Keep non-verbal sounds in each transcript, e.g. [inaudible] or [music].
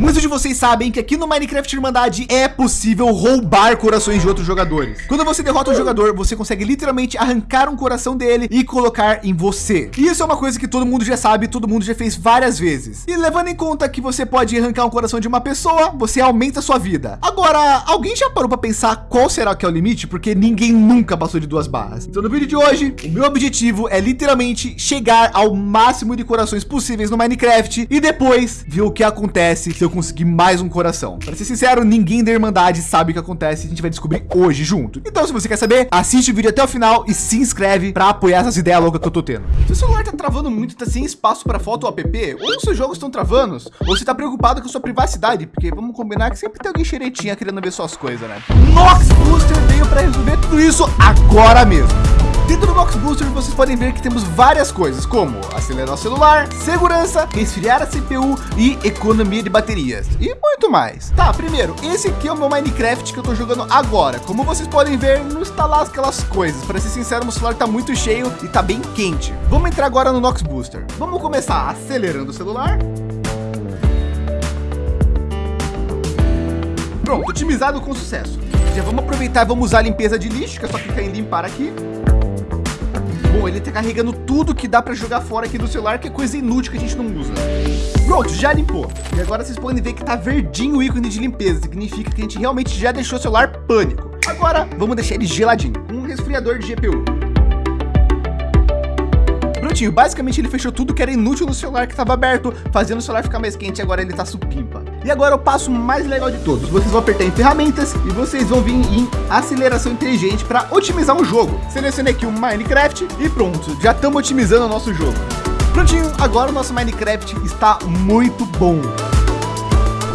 Muitos de vocês sabem que aqui no Minecraft Irmandade é possível roubar corações de outros jogadores. Quando você derrota um jogador, você consegue literalmente arrancar um coração dele e colocar em você. E isso é uma coisa que todo mundo já sabe, todo mundo já fez várias vezes. E levando em conta que você pode arrancar um coração de uma pessoa, você aumenta a sua vida. Agora, alguém já parou para pensar qual será que é o limite? Porque ninguém nunca passou de duas barras. Então no vídeo de hoje, o meu objetivo é literalmente chegar ao máximo de corações possíveis no Minecraft e depois ver o que acontece se eu conseguir mais um coração. Para ser sincero, ninguém da Irmandade sabe o que acontece. A gente vai descobrir hoje junto. Então, se você quer saber, assiste o vídeo até o final e se inscreve para apoiar essas ideias loucas que eu tô tendo. Se o celular tá travando muito, tá sem espaço para foto ou app, ou os seus jogos estão travando, ou você tá preocupado com a sua privacidade, porque vamos combinar que sempre tem alguém xeretinha querendo ver suas coisas, né? Nox Booster veio para resolver tudo isso agora mesmo. Dentro do Box Booster vocês podem ver que temos várias coisas como acelerar o celular, segurança, resfriar a CPU e economia de baterias e muito mais. Tá, primeiro, esse aqui é o meu Minecraft que eu tô jogando agora. Como vocês podem ver, não está lá aquelas coisas. Para ser sincero, meu celular tá muito cheio e tá bem quente. Vamos entrar agora no Nox Booster. Vamos começar acelerando o celular. Pronto, otimizado com sucesso. Já vamos aproveitar e vamos usar a limpeza de lixo, que é só clicar em limpar aqui. Bom, ele tá carregando tudo que dá para jogar fora aqui do celular, que é coisa inútil que a gente não usa. Pronto, já limpou. E agora vocês podem ver que tá verdinho o ícone de limpeza. Significa que a gente realmente já deixou o celular pânico. Agora, vamos deixar ele geladinho. Um resfriador de GPU. Prontinho, basicamente ele fechou tudo que era inútil no celular que estava aberto, fazendo o celular ficar mais quente. Agora ele tá supimpa. E agora o passo mais legal de todos. Vocês vão apertar em ferramentas e vocês vão vir em aceleração inteligente para otimizar um jogo. Selecionei aqui o Minecraft e pronto, já estamos otimizando o nosso jogo. Prontinho, agora o nosso Minecraft está muito bom.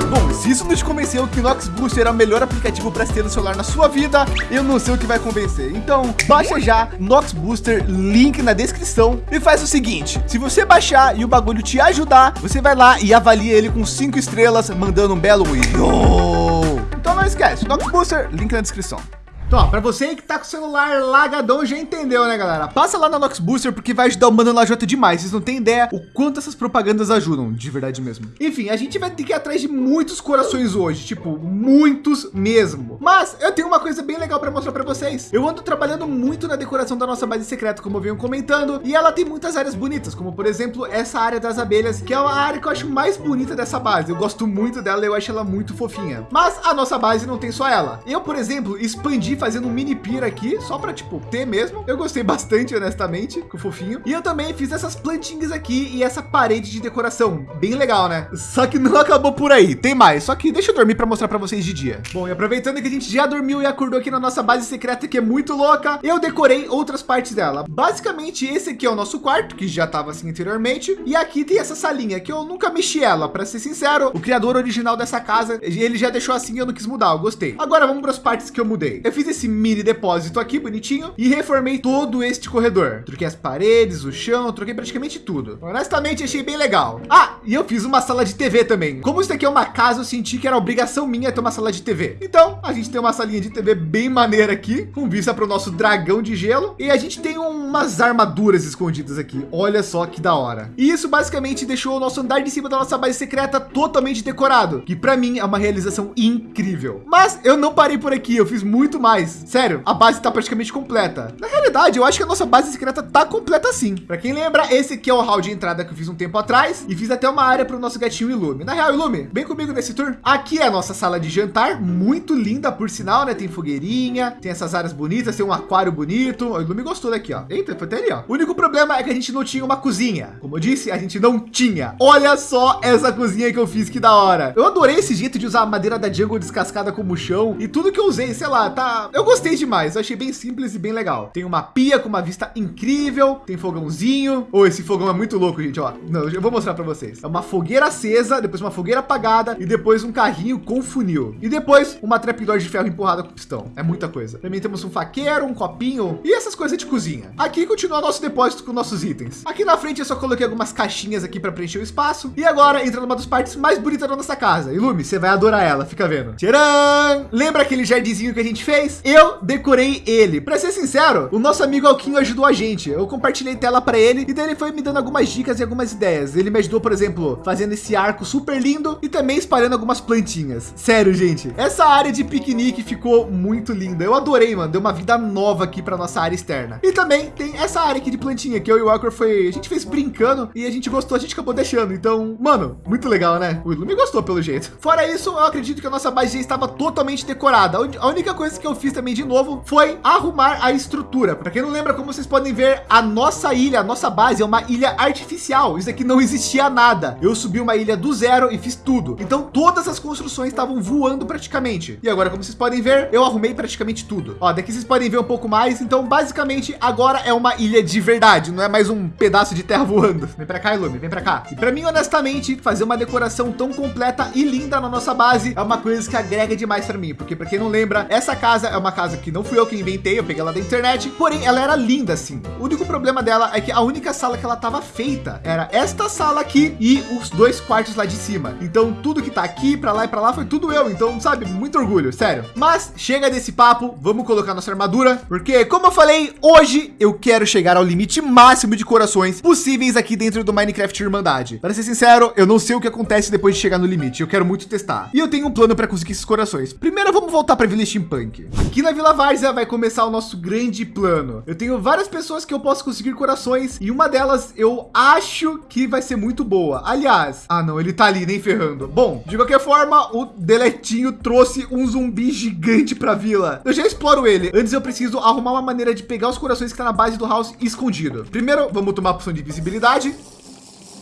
Bom, se isso te convenceu que Nox Booster é o melhor aplicativo para ter no celular na sua vida, eu não sei o que vai convencer. Então, baixa já Nox Booster, link na descrição e faz o seguinte, se você baixar e o bagulho te ajudar, você vai lá e avalia ele com cinco estrelas, mandando um belo Yo! Então não esquece, Nox Booster, link na descrição. Então, para você que tá com o celular lagadão, já entendeu, né, galera? Passa lá na Nox Booster porque vai ajudar o Mano Lajota demais. Vocês não têm ideia o quanto essas propagandas ajudam, de verdade mesmo. Enfim, a gente vai ter que ir atrás de muitos corações hoje, tipo, muitos mesmo. Mas eu tenho uma coisa bem legal para mostrar para vocês. Eu ando trabalhando muito na decoração da nossa base secreta, como eu venho comentando, e ela tem muitas áreas bonitas, como por exemplo, essa área das abelhas, que é a área que eu acho mais bonita dessa base. Eu gosto muito dela, eu acho ela muito fofinha. Mas a nossa base não tem só ela. Eu, por exemplo, expandi fazendo um mini pira aqui, só para tipo ter mesmo. Eu gostei bastante, honestamente, com o fofinho. E eu também fiz essas plantinhas aqui e essa parede de decoração, bem legal, né? Só que não [laughs] acabou por aí, tem mais. Só que deixa eu dormir para mostrar para vocês de dia. Bom, e aproveitando que a gente já dormiu e acordou aqui na nossa base secreta, que é muito louca, eu decorei outras partes dela. Basicamente, esse aqui é o nosso quarto, que já estava assim anteriormente. E aqui tem essa salinha que eu nunca mexi ela, para ser sincero. O criador original dessa casa, ele já deixou assim, eu não quis mudar, eu gostei. Agora vamos para as partes que eu mudei. Eu fiz esse mini depósito aqui bonitinho e reformei todo este corredor. Troquei as paredes, o chão, troquei praticamente tudo. Honestamente, achei bem legal. Ah, e eu fiz uma sala de TV também. Como isso aqui é uma casa, eu senti que era obrigação minha ter uma sala de TV. Então, a gente tem uma salinha de TV bem maneira aqui, com vista para o nosso dragão de gelo. E a gente tem umas armaduras escondidas aqui. Olha só que da hora. E isso basicamente deixou o nosso andar de cima da nossa base secreta totalmente decorado, que para mim é uma realização incrível. Mas eu não parei por aqui, eu fiz muito mais. Sério, a base está praticamente completa. Na realidade, eu acho que a nossa base secreta tá completa sim. Para quem lembra, esse aqui é o hall de entrada que eu fiz um tempo atrás e fiz até uma área para o nosso gatinho Ilume. Na real, Ilume, vem comigo nesse tour. Aqui é a nossa sala de jantar, muito linda por sinal, né? Tem fogueirinha, tem essas áreas bonitas, tem um aquário bonito. O Ilume gostou daqui, ó. Eita, foi até ali, ó. O único problema é que a gente não tinha uma cozinha. Como eu disse, a gente não tinha. Olha só essa cozinha que eu fiz, que da hora. Eu adorei esse jeito de usar a madeira da jungle descascada como chão e tudo que eu usei, sei lá, tá. Eu gostei demais. Eu achei bem simples e bem legal. Tem uma pia com uma vista incrível, tem fogãozinho. Oh, esse fogão é muito louco, gente. Ó, não, eu vou mostrar para vocês. É uma fogueira acesa, depois uma fogueira apagada e depois um carrinho com funil e depois uma trapdoor de ferro empurrada com pistão. É muita coisa. Também temos um faqueiro, um copinho e essas coisas de cozinha. Aqui continua nosso depósito com nossos itens. Aqui na frente eu só coloquei algumas caixinhas aqui para preencher o espaço. E agora entra numa das partes mais bonitas da nossa casa. Ilume, você vai adorar ela. Fica vendo. Tcharam! Lembra aquele jardinzinho que a gente fez? Depois eu decorei ele. Para ser sincero, o nosso amigo Alquinho ajudou a gente. Eu compartilhei tela para ele e daí ele foi me dando algumas dicas e algumas ideias. Ele me ajudou, por exemplo, fazendo esse arco super lindo e também espalhando algumas plantinhas. Sério, gente, essa área de piquenique ficou muito linda. Eu adorei, mano. Deu uma vida nova aqui para nossa área externa. E também tem essa área aqui de plantinha que eu e o Walker foi, a gente fez brincando e a gente gostou, a gente acabou deixando. Então, mano, muito legal, né? O Ilume gostou pelo jeito. Fora isso, eu acredito que a nossa base já estava totalmente decorada. A única coisa que eu fiz também de novo foi arrumar a estrutura. Para quem não lembra, como vocês podem ver, a nossa ilha, a nossa base é uma ilha artificial. Isso aqui não existia nada. Eu subi uma ilha do zero e fiz tudo. Então todas as construções estavam voando praticamente. E agora, como vocês podem ver, eu arrumei praticamente tudo. Ó, daqui vocês podem ver um pouco mais. Então, basicamente, agora é uma ilha de verdade, não é mais um pedaço de terra [laughs] voando. Vem para cá, Ilume, vem para cá. E para mim, honestamente, fazer uma decoração tão completa e linda na nossa base é uma coisa que agrega demais para mim, porque para quem não lembra, essa casa é uma casa que não fui eu que inventei, eu peguei ela da internet, porém ela era linda assim. O único problema dela é que a única sala que ela estava feita era esta sala aqui e os dois quartos lá de cima. Então tudo que tá aqui para lá e para lá foi tudo eu. Então, sabe, muito orgulho, sério. Mas chega desse papo, vamos colocar nossa armadura, porque como eu falei, hoje eu quero chegar ao limite máximo de corações possíveis aqui dentro do Minecraft Irmandade. Para ser sincero, eu não sei o que acontece depois de chegar no limite. Eu quero muito testar. E eu tenho um plano para conseguir esses corações. Primeiro, vamos voltar para Vila Steampunk. Aqui na Vila Várzea vai começar o nosso grande plano. Eu tenho várias pessoas que eu posso conseguir corações e uma delas eu acho que vai ser muito boa. Aliás, ah não, ele tá ali nem ferrando. Bom, de qualquer forma, o Deletinho trouxe um zumbi gigante para a vila. Eu já exploro ele. Antes eu preciso arrumar uma maneira de pegar os corações que tá na base do house escondido. Primeiro, vamos tomar a poção de visibilidade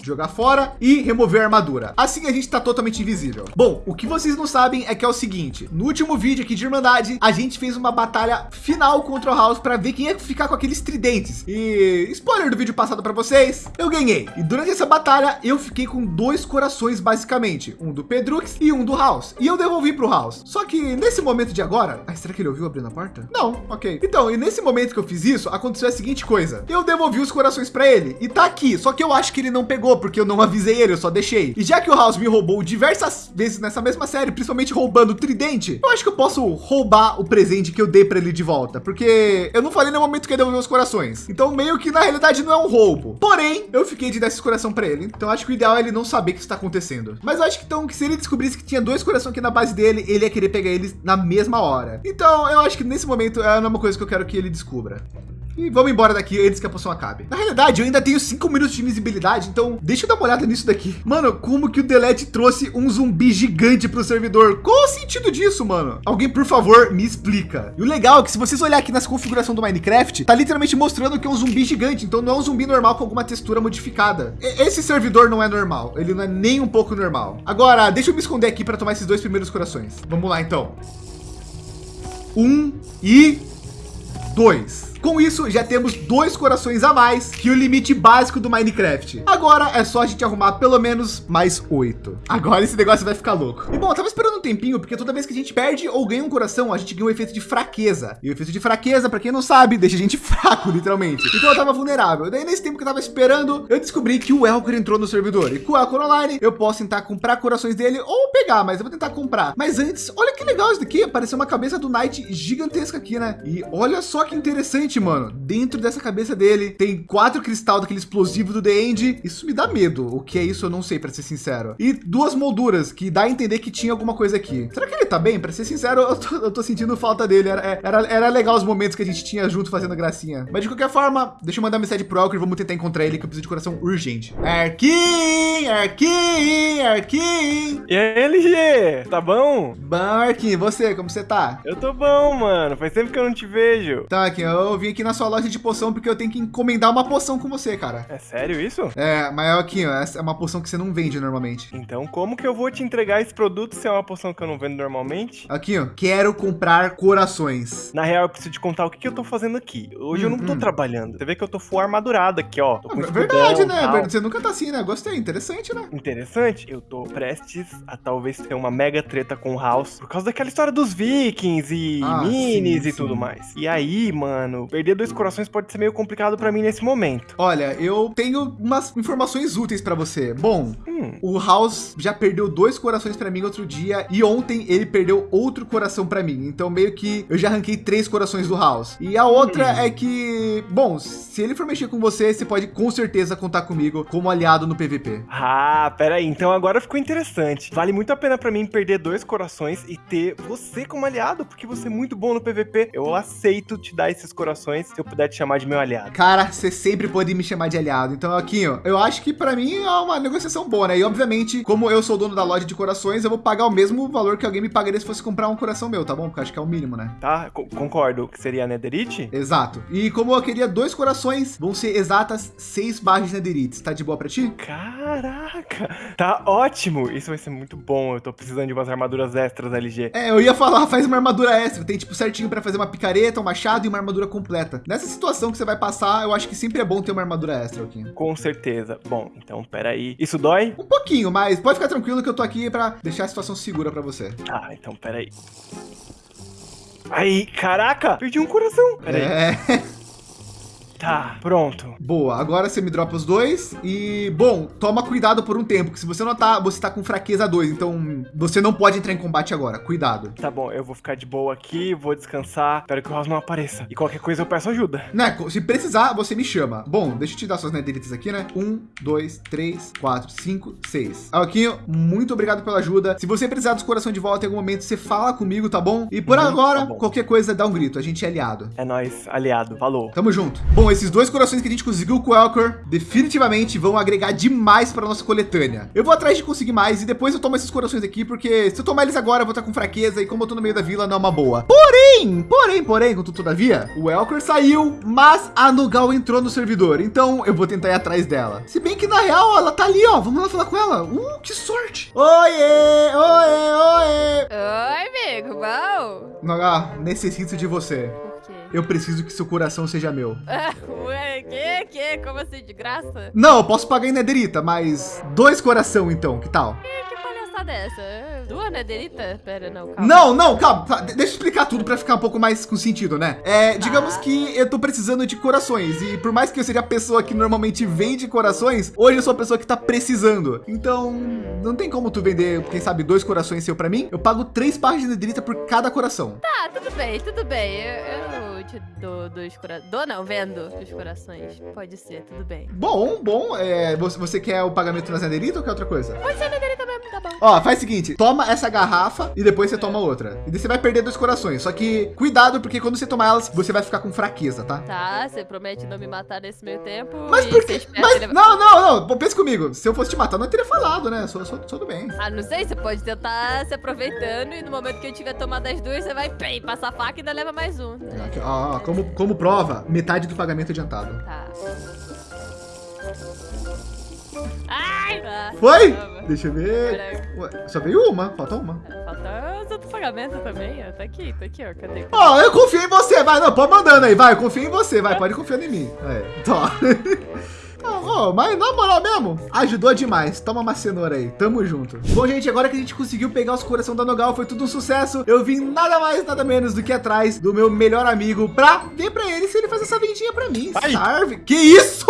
jogar fora e remover a armadura. Assim a gente está totalmente invisível. Bom, o que vocês não sabem é que é o seguinte, no último vídeo aqui de Irmandade, a gente fez uma batalha final contra o House para ver quem ia ficar com aqueles tridentes. E spoiler do vídeo passado para vocês, eu ganhei. E durante essa batalha, eu fiquei com dois corações basicamente, um do Pedrux e um do House. E eu devolvi para o House. Só que nesse momento de agora, ah, será que ele ouviu abrindo a porta? Não, ok. Então, e nesse momento que eu fiz isso, aconteceu a seguinte coisa. Eu devolvi os corações para ele e tá aqui. Só que eu acho que ele não pegou porque eu não avisei ele, eu só deixei. E já que o House me roubou diversas vezes nessa mesma série, principalmente roubando o tridente, eu acho que eu posso roubar o presente que eu dei para ele de volta, porque eu não falei no momento que ele devolveu os corações. Então meio que na realidade não é um roubo. Porém, eu fiquei de dar esse coração para ele. Então acho que o ideal é ele não saber o que está acontecendo. Mas eu acho que então que se ele descobrisse que tinha dois corações aqui na base dele, ele ia querer pegar eles na mesma hora. Então eu acho que nesse momento é uma coisa que eu quero que ele descubra. E vamos embora daqui antes que a poção acabe. Na realidade, eu ainda tenho cinco minutos de invisibilidade, então deixa eu dar uma olhada nisso daqui. Mano, como que o Delete trouxe um zumbi gigante para o servidor? Qual o sentido disso, mano? Alguém, por favor, me explica. E o legal é que se vocês olhar aqui nessa configuração do Minecraft, tá literalmente mostrando que é um zumbi gigante. Então não é um zumbi normal com alguma textura modificada. Esse servidor não é normal. Ele não é nem um pouco normal. Agora, deixa eu me esconder aqui para tomar esses dois primeiros corações. Vamos lá, então. Um e dois. Com isso, já temos dois corações a mais que o limite básico do Minecraft. Agora é só a gente arrumar pelo menos mais oito. Agora esse negócio vai ficar louco. E bom, eu tava esperando um tempinho, porque toda vez que a gente perde ou ganha um coração, a gente ganha um efeito de fraqueza. E o efeito de fraqueza, para quem não sabe, deixa a gente [laughs] fraco, literalmente. Então eu tava vulnerável. Daí nesse tempo que eu tava esperando, eu descobri que o Elcor entrou no servidor. E com o Elcor Online, eu posso tentar comprar corações dele ou pegar, mas eu vou tentar comprar. Mas antes, olha que legal isso daqui. Apareceu uma cabeça do Knight gigantesca aqui, né? E olha só que interessante Mano, dentro dessa cabeça dele tem quatro cristal daquele explosivo do The End. Isso me dá medo. O que é isso, eu não sei, para ser sincero. E duas molduras que dá a entender que tinha alguma coisa aqui. Será que ele tá bem? Para ser sincero, eu tô, eu tô, sentindo falta dele. Era, era, era legal os momentos que a gente tinha junto fazendo gracinha. Mas de qualquer forma, deixa eu mandar mensagem pro Elker. Vamos tentar encontrar ele, que eu preciso de coração urgente. Arquim, Arquim, Arquim. E aí, LG? Tá bom? Bom, Arquim. Você, como você tá? Eu tô bom, mano. Faz tempo que eu não te vejo. Tá, Arquim. Eu vim aqui na sua loja de poção porque eu tenho que encomendar uma poção com você, cara. É sério isso? É, mas aqui, ó, essa é uma poção que você não vende normalmente. Então, como que eu vou te entregar esse produto se é uma poção que eu não vendo normalmente? Aqui, ó, quero comprar corações. Na real, eu preciso te contar o que, que eu tô fazendo aqui. Hoje hum, eu não tô hum. trabalhando. Você vê que eu tô full armadurado aqui, ó. Tô com ah, Verdade, né? Tal. Você nunca tá assim, né? Gostei, interessante, né? Interessante. Eu tô prestes a talvez ter uma mega treta com o House por causa daquela história dos vikings e ah, minis sim, e sim. tudo mais. E aí, mano, perder dois corações pode ser meio complicado pra mim nesse momento. Olha, eu tenho umas informações úteis para você. Bom, Hum, o House já perdeu dois corações para mim outro dia e ontem ele perdeu outro coração para mim. Então meio que eu já arranquei três corações do House. E a outra Hum. é que, bom, se ele for mexer com você, você pode com certeza contar comigo como aliado no PVP. Ah, pera aí. Então agora ficou interessante. Vale muito a pena pra mim perder dois corações e ter você como aliado, porque você é muito bom no PVP. Eu aceito te dar esses corações se eu puder te chamar de meu aliado. Cara, você sempre pode me chamar de aliado. Então aqui, ó, eu acho que para mim é uma negociação boa, né? E obviamente, como eu sou dono da loja de corações, eu vou pagar o mesmo valor que alguém me pagaria se fosse comprar um coração meu, tá bom? Porque acho que é o mínimo, né? Tá? Co- concordo que seria a Netherite? Exato. E como eu queria dois corações, vão ser exatas seis barras de Netherite. Tá de boa pra ti? Caraca, tá ótimo. Isso vai ser muito bom. Eu tô precisando de umas armaduras extras, LG. É, eu ia falar, [laughs] faz uma armadura extra. Tem tipo certinho pra fazer uma picareta, um machado e uma armadura completa. Nessa situação que você vai passar, eu acho que sempre é bom ter uma armadura extra, aqui. Com certeza. Bom, então pera aí. Isso dói? Um pouquinho, mas pode ficar tranquilo que eu tô aqui pra deixar a situação segura pra você. Ah, então pera aí. Caraca, perdi um coração. Pera aí. É, pronto. boa. Agora você me dropa os dois e, bom, toma cuidado por um tempo, que se você não tá, você tá com fraqueza 2, então você não pode entrar em combate agora. Cuidado. Tá bom, eu vou ficar de boa aqui, vou descansar. Espero que o House não apareça. E qualquer coisa eu peço ajuda. Né, se precisar, você me chama. Bom, deixa eu te dar suas nederitas aqui, né? Um, dois, três, quatro, cinco, seis. Alquinho, muito obrigado pela ajuda. Se você precisar dos coração de volta em algum momento, você fala comigo, tá bom? E por Uhum, agora, tá qualquer coisa, dá um grito. A gente é aliado. É nóis, aliado. Falou. Tamo junto. Bom, esses dois corações que a gente conseguiu com o Elcor definitivamente vão agregar demais para nossa coletânea. Eu vou atrás de conseguir mais e depois eu tomo esses corações aqui, porque se eu tomar eles agora, eu vou estar com fraqueza e como eu tô no meio da vila, não é uma boa. Porém, porém, porém, contudo, todavia, o Elcor saiu, mas a Nugal entrou no servidor, então eu vou tentar ir atrás dela. Se bem que na real, ela tá ali, ó. Vamos lá falar com ela. Uh, que sorte. Oiê, oiê, oiê. Oi, amigo, bom? Nugal, necessito de você. Eu preciso que seu coração seja meu. [laughs] Ué, que, que? Como assim, de graça? Não, eu posso pagar em nederita, mas dois coração então, que tal? Que palhaçada é essa? Duas nederita? Pera, não, calma. Não, não, calma, tá, de- deixa eu explicar tudo pra ficar um pouco mais com sentido, né? É, digamos que eu tô precisando de corações e por mais que eu seja a pessoa que normalmente vende corações, hoje eu sou a pessoa que tá precisando. Então, não tem como tu vender, quem sabe, dois corações seu pra mim. Eu pago três barras de nederita por cada coração. Tá, tudo bem, tudo bem. Eu, eu te dou dois corações. Dou não, vendo os corações. Pode ser, tudo bem. Bom, bom, é, você, você quer o pagamento nas nederita ou quer outra coisa? Pode ser nederita mesmo, tá bom. Ó, faz o seguinte, toma essa garrafa e depois você toma outra. E daí você vai perder dois corações. Só que cuidado, porque quando você tomar elas, você vai ficar com fraqueza, tá? Tá, você promete não me matar nesse meio tempo. Mas por espera Mas, não, não, não. Pensa comigo. Se eu fosse te matar, eu não teria falado, né? Sou, sou, sou do bem. Ah, não sei, você pode tentar se aproveitando e no momento que eu tiver tomado as duas, você vai, pem, passar a faca e ainda leva mais um. Aqui, ó, como, como prova, metade do pagamento adiantado. Tá. Ai! Tá. Foi? Deixa eu ver. Peraí. Ué, só veio uma, falta uma. Falta os outros pagamentos também, ó. Tá aqui, tá aqui, ó. Cadê? Ó, eu confio em você, vai, não, pode mandando aí, vai, eu confio em você, vai, pode confiar em mim. É, tá. [laughs] Ó, mas na moral mesmo, ajudou demais. Toma uma cenoura aí, tamo junto. Bom, gente, agora que a gente conseguiu pegar os coração da Nogal, foi tudo um sucesso. Eu vim nada mais, nada menos do que atrás do meu melhor amigo pra ver pra ele se ele faz essa vendinha pra mim. Ai. Sarve. Que isso?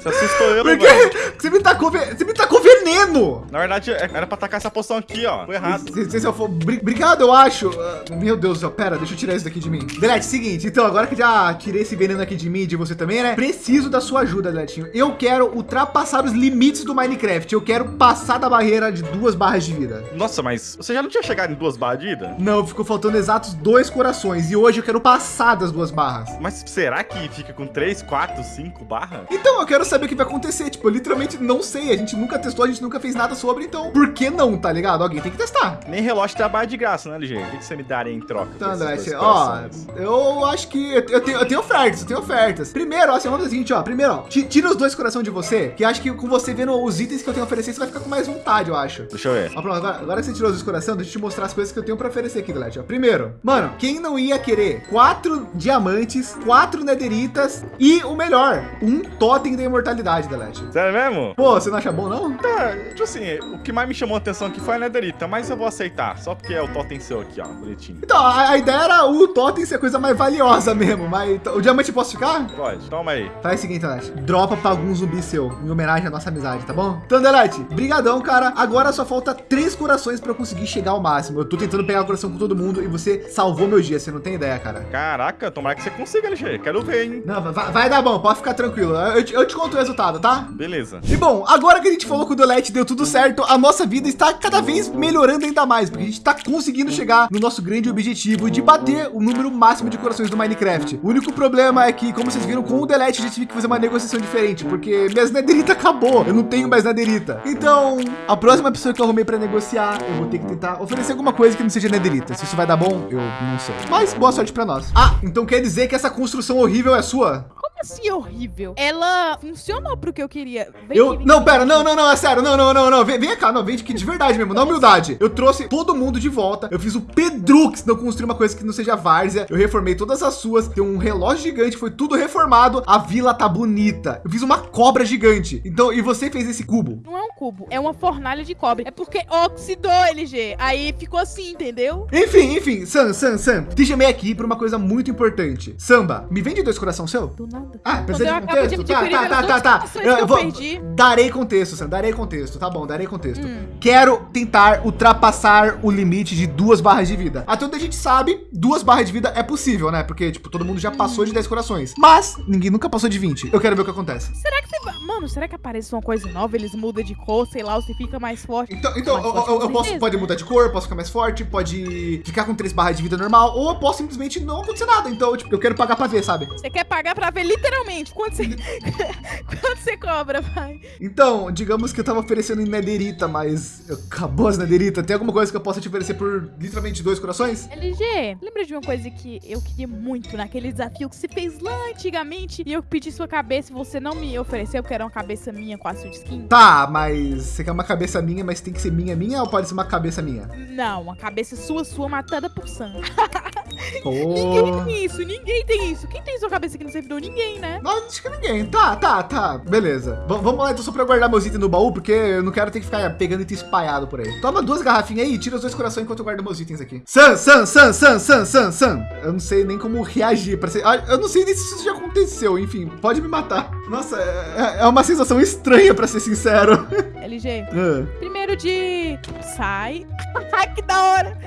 Você assustou eu, Por velho. quê? Você me tacou, você me tacou veneno. Na verdade, é- era pra tacar essa poção aqui, ó. Foi errado. Se, se, eu for. bri- Obrigado, eu acho. Ah, meu Deus do céu, pera, deixa eu tirar isso daqui de mim. Delete, seguinte, então, agora que já tirei esse veneno aqui de mim e de você também, né? Preciso da sua ajuda, Deletinho. Eu quero ultrapassar os limites do Minecraft. Eu quero passar da barreira de duas barras de vida. Nossa, mas você já não tinha chegado em duas barras de vida? Não, ficou faltando exatos dois corações. E hoje eu quero passar das duas barras. Mas será que fica com três, quatro, cinco barras? Então, eu quero saber o que vai acontecer. Tipo, eu literalmente não sei. A gente nunca testou, a gente nunca fez nada sobre. Então, por que não, tá ligado? Alguém tem que testar. Nem relógio tem a barra de graça, né, LG? O que que você me daria em troca? Então, André, ó, corações? eu acho que eu, eu tenho, eu tenho ofertas, eu tenho ofertas. Primeiro, ó, assim, vamos fazer o seguinte, ó. Primeiro, ó, ti- tira os dois coração de você, que acho que com você vendo os itens que eu tenho a oferecer, você vai ficar com mais vontade, eu acho. Deixa eu ver. Ó, pronto, agora, agora que você tirou os coração, deixa eu te mostrar as coisas que eu tenho para oferecer aqui, Delete. Ó, Primeiro, mano, quem não ia querer quatro diamantes, quatro nederitas e o melhor, um totem da imortalidade, Delete. Sério mesmo? Pô, você não acha bom, não? Tá, tipo assim, o que mais me chamou a atenção aqui foi a Netherita, mas eu vou aceitar, só porque é o totem seu aqui, ó, bonitinho. Então, a, a ideia era o totem ser a coisa mais valiosa mesmo, mas o diamante posso ficar? Pode, toma aí. Faz o seguinte, Delete, dropa pra algum zumbi seu, em homenagem à nossa amizade, tá bom? Então, Delete, brigadão, cara. Agora só falta três corações para eu conseguir chegar ao máximo. Eu tô tentando pegar o coração com todo mundo e você salvou meu dia, você não tem ideia, cara. Caraca, tomara que você consiga, LG. Quero ver, hein? Não, vai, vai dar bom, pode ficar tranquilo. Eu, te- eu te conto o resultado, tá? Beleza. E bom, agora que a gente falou que o Delete deu tudo certo, a nossa vida está cada vez melhorando ainda mais, porque a gente está conseguindo chegar no nosso grande objetivo de bater o número máximo de corações do Minecraft. O único problema é que, como vocês viram, com o Delete a gente tive que fazer uma negociação diferente, porque minhas nederita acabou, eu não tenho mais nederita. Então, a próxima pessoa que eu arrumei para negociar, eu vou ter que tentar oferecer alguma coisa que não seja nederita. Se isso vai dar bom, eu não sei. Mas boa sorte para nós. Ah, então quer dizer que essa construção horrível é sua? Assim horrível? Ela funcionou pro que eu queria. Vem Eu, aqui, vem não, aqui. pera, não, não, não, é sério, não, não, não, não, vem, vem cá, não, vem aqui de verdade mesmo, na humildade. Eu trouxe todo mundo de volta, eu fiz o Pedrux não construir uma coisa que não seja várzea, eu reformei todas as suas, tem um relógio gigante, foi tudo reformado, a vila tá bonita. Eu fiz uma cobra gigante, então, e você fez esse cubo. Não é um cubo, é uma fornalha de cobre. É porque oxidou, LG. Aí ficou assim, entendeu? Enfim, enfim, Sam, Sam, Sam, te chamei aqui por uma coisa muito importante. Samba, me vende dois coração seu? Do nada. Ah, Quando precisa eu de contexto? Tá, tá, tá, tá, tá. Eu, eu eu vou, perdi. darei contexto, Sam, darei contexto, tá bom, darei contexto. Hum. Quero tentar ultrapassar o limite de duas barras de vida. Até onde a gente sabe, duas barras de vida é possível, né? Porque, tipo, todo mundo já passou de 10 corações. Mas, ninguém nunca passou de 20. Eu quero ver o que acontece. Será que você. Mano, será que aparece uma coisa nova? Eles mudam de cor, sei lá, ou você fica mais forte. Então, então Mais eu, forte, eu- eu com posso, pode mudar de cor, posso ficar mais forte, pode ficar com três barras de vida normal, ou eu posso simplesmente não acontecer nada. Então, tipo, eu quero pagar pra ver, sabe? Você quer pagar pra ver literalmente quanto você, [laughs] quanto você cobra, pai. Então, digamos que eu tava oferecendo em nederita, mas acabou as nederita. Tem alguma coisa que eu possa te oferecer por literalmente dois corações? LG, lembra de uma coisa que eu queria muito naquele desafio que você fez lá antigamente e eu pedi sua cabeça e você não me ofereceu porque era uma cabeça minha com a sua skin? Tá, mas você quer uma cabeça minha, mas tem que ser minha, minha ou pode ser uma cabeça minha? Não, uma cabeça sua, sua matada por sangue. [laughs] Pô. Ninguém tem isso, ninguém tem isso. Quem tem sua cabeça aqui no servidor? Ninguém, né? Não, acho que ninguém. Tá, tá, tá. Beleza. V- vamos lá então só pra guardar meus itens no baú, porque eu não quero ter que ficar pegando item espalhado por aí. Toma duas garrafinhas aí e tira os dois corações enquanto eu guardo meus itens aqui. Sam, Sam, Sam, Sam, Sam, Sam. Eu não sei nem como reagir pra ser. Eu não sei nem se isso já aconteceu. Enfim, pode me matar. Nossa, é, é uma sensação estranha, pra ser sincero. [laughs] LG, Ah, primeiro de. Sai. [laughs] Ai, que da hora.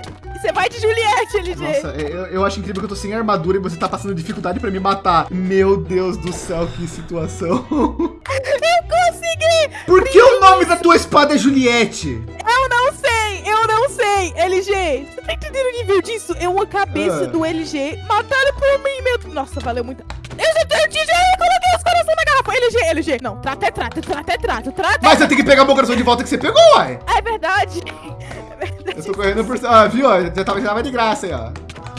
Você vai de Juliette, LG. Nossa, é, eu, eu acho incrível que eu tô sem armadura e você tá passando dificuldade pra me matar. Meu Deus do céu, que situação. [laughs] Consegui! Por que o nome da tua espada é Juliette? Eu não sei, eu não sei. LG, você tá entendendo o nível disso? É uma cabeça Ah. do LG matada por mim, meu. Nossa, valeu muito. Eu já eu te- já coloquei os garrafa. LG, LG. Não, trata é trato, trata é trato, trata. Mas eu tenho que pegar meu coração de volta que você pegou, uai. É verdade. Eu tô correndo por. Ah, viu? Já tava, já tava de graça aí, ó.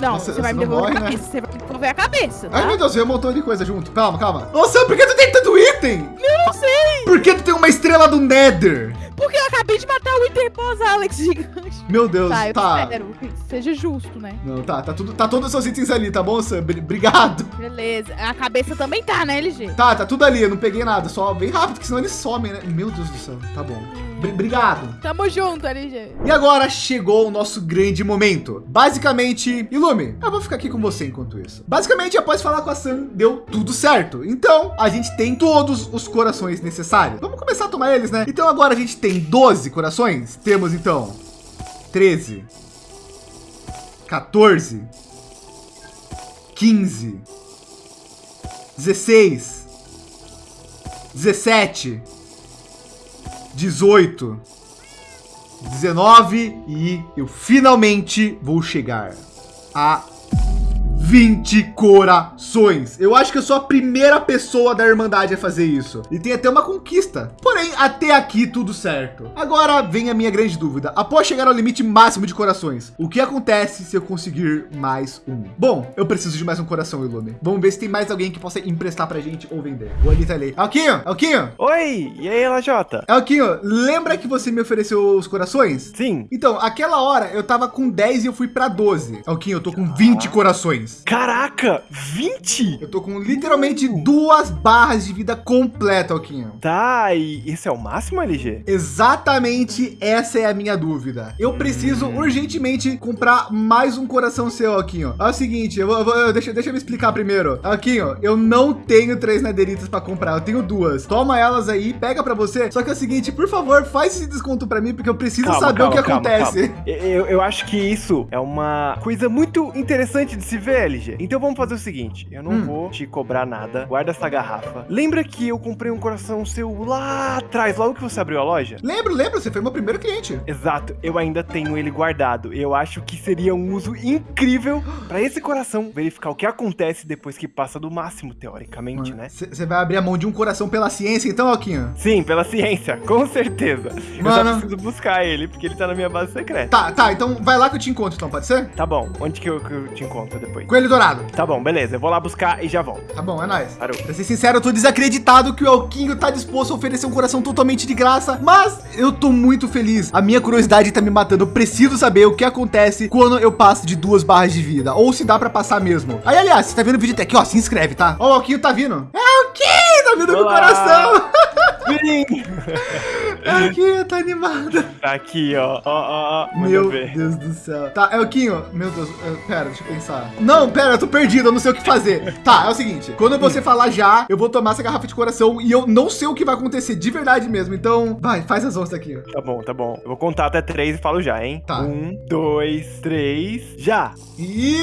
Não, Nossa, você vai você me devolver morre, a né? cabeça. Você vai me devolver a cabeça, Ai, tá? meu Deus, veio um montão de coisa junto. Calma, calma. Nossa, por que tu tem tanto item? Eu não sei. Por que tu tem uma estrela do Nether? Porque eu acabei de matar o Winter Boss Alex [laughs] gigante. Meu Deus, Tá, eu tá. espero que seja justo, né? Não, tá, tá tudo, tá todos os seus itens ali, tá bom, Sam? Bri- Obrigado. Beleza. A cabeça também tá, né, LG? Tá, tá tudo ali, eu não peguei nada, só bem rápido, porque senão eles somem, né? Meu Deus do céu, tá bom. Bri- Obrigado. Tamo junto, LG. E agora chegou o nosso grande momento. Basicamente, Ilume, eu vou ficar aqui com você enquanto isso. Basicamente, após falar com a Sam, deu tudo certo. Então, a gente tem todos os corações necessários. Vamos começar a tomar eles, né? Então agora a gente tem 12 corações. Temos então 13, 14, 15, 16, 17, 18, 19 e eu finalmente vou chegar a 20 corações. Eu acho que eu sou a primeira pessoa da Irmandade a fazer isso. E tem até uma conquista. Porém, até aqui tudo certo. Agora vem a minha grande dúvida. Após chegar ao limite máximo de corações, o que acontece se eu conseguir mais um? Bom, eu preciso de mais um coração, Ilume. Vamos ver se tem mais alguém que possa emprestar pra gente ou vender. O Anitta ali. Alquinho, Alquinho, Oi, e aí, LJ? Alquinho, lembra que você me ofereceu os corações? Sim. Então, aquela hora eu tava com 10 e eu fui pra 12. Alquinho, eu tô com 20 corações. Caraca, 20? Eu tô com literalmente duas barras de vida completa, Alquinho. Tá, e esse é o máximo, LG? Exatamente essa é a minha dúvida. Eu preciso urgentemente comprar mais um coração seu, Alquinho. É o seguinte, eu, vou- eu vou- deixa, deixa eu me explicar primeiro. Alquinho, eu não tenho três naderitas para comprar, eu tenho duas. Toma elas aí, pega para você. Só que é o seguinte, por favor, faz esse desconto para mim, porque eu preciso Calma, saber calma, o que calma, acontece. Eu, eu acho que isso é uma coisa muito interessante de se ver, LG. Então vamos fazer o seguinte: eu não Hum. vou te cobrar nada. Guarda essa garrafa. Lembra que eu comprei um coração seu lá atrás, logo que você abriu a loja? Lembro, lembro, você foi meu primeiro cliente. Exato, eu ainda tenho ele guardado. Eu acho que seria um uso incrível pra esse coração verificar o que acontece depois que passa do máximo, teoricamente, né? Você vai abrir a mão de um coração pela ciência, então, Alquinho? Sim, pela ciência, [laughs] com certeza. Eu Mano. só preciso buscar ele, porque ele tá na minha base secreta. Tá, tá, então vai lá que eu te encontro, então, pode ser? Tá bom, onde que eu, que eu te encontro depois? Coelho Dourado. Tá bom, beleza, eu vou lá buscar e já volto. Tá bom, é nóis. Parou. Pra ser sincero, eu tô desacreditado que o Alquinho tá disposto a oferecer um coração totalmente de graça, mas eu tô muito feliz. A minha curiosidade tá me matando. Eu preciso saber o que acontece quando eu passo de duas barras de vida, ou se dá pra passar mesmo. Aí, aliás, você tá vendo o vídeo até aqui, ó, se inscreve, tá? Ó, o Alquinho tá vindo. É o tá vindo com o Olá. coração. Sim! [laughs] Alquinho tá animado. Tá aqui, ó. Ó, ó, ó. Meu ver. Deus do céu. Tá, Elquinho, meu Deus, eh, pera, deixa eu pensar. Não, pera, eu tô perdido, eu não sei o que fazer. Tá, é o seguinte, quando você falar já, eu vou tomar essa garrafa de coração e eu não sei o que vai acontecer de verdade mesmo. Então, vai, faz as onças aqui. Tá bom, tá bom. Eu vou contar até três e falo já, hein? Tá. Um, dois, três, já! E...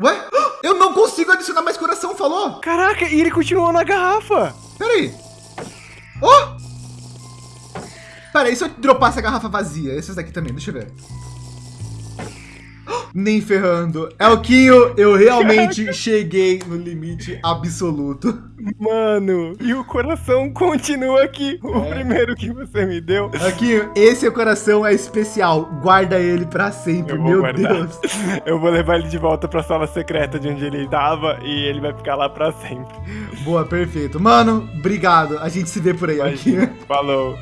Ué? Eu não consigo adicionar mais coração, falou? Caraca, e ele continuou na garrafa! Pera aí. Oh! Pera aí, se eu dropar essa garrafa vazia, essas daqui também, deixa eu ver. Nem ferrando. Elquinho, eu realmente [laughs] cheguei no limite absoluto. Mano, e o coração continua aqui. O É. primeiro que você me deu. Elquinho, esse coração é especial. Guarda ele pra sempre, meu guardar. Deus. [laughs] Eu vou levar ele de volta pra sala secreta de onde ele tava e ele vai ficar lá pra sempre. Boa, perfeito. Mano, obrigado. A gente se vê por aí, Elquinho. Falou.